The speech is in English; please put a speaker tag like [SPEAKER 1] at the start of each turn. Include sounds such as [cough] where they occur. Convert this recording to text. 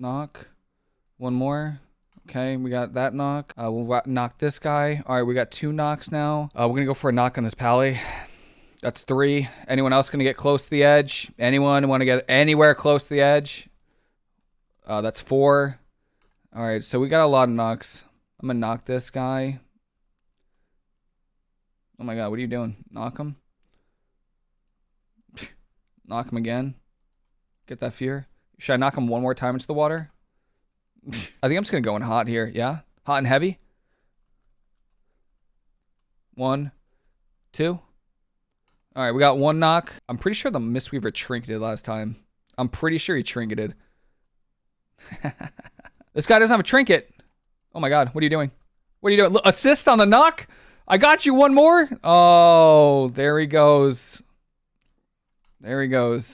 [SPEAKER 1] knock. One more. Okay, we got that knock. Uh, we'll knock this guy. All right, we got two knocks now. Uh, we're gonna go for a knock on this pally. [sighs] That's three. Anyone else gonna get close to the edge? Anyone want to get anywhere close to the edge? Uh, that's four. All right, so we got a lot of knocks. I'm gonna knock this guy. Oh my god, what are you doing? Knock him. [sighs] knock him again. Get that fear. Should I knock him one more time into the water? [laughs] I think I'm just gonna go in hot here. Yeah, hot and heavy. One, two. All right, we got one knock. I'm pretty sure the Mistweaver trinketed last time. I'm pretty sure he trinketed. [laughs] this guy doesn't have a trinket. Oh my god, what are you doing? What are you doing? Assist on the knock? I got you one more. Oh, there he goes. There he goes.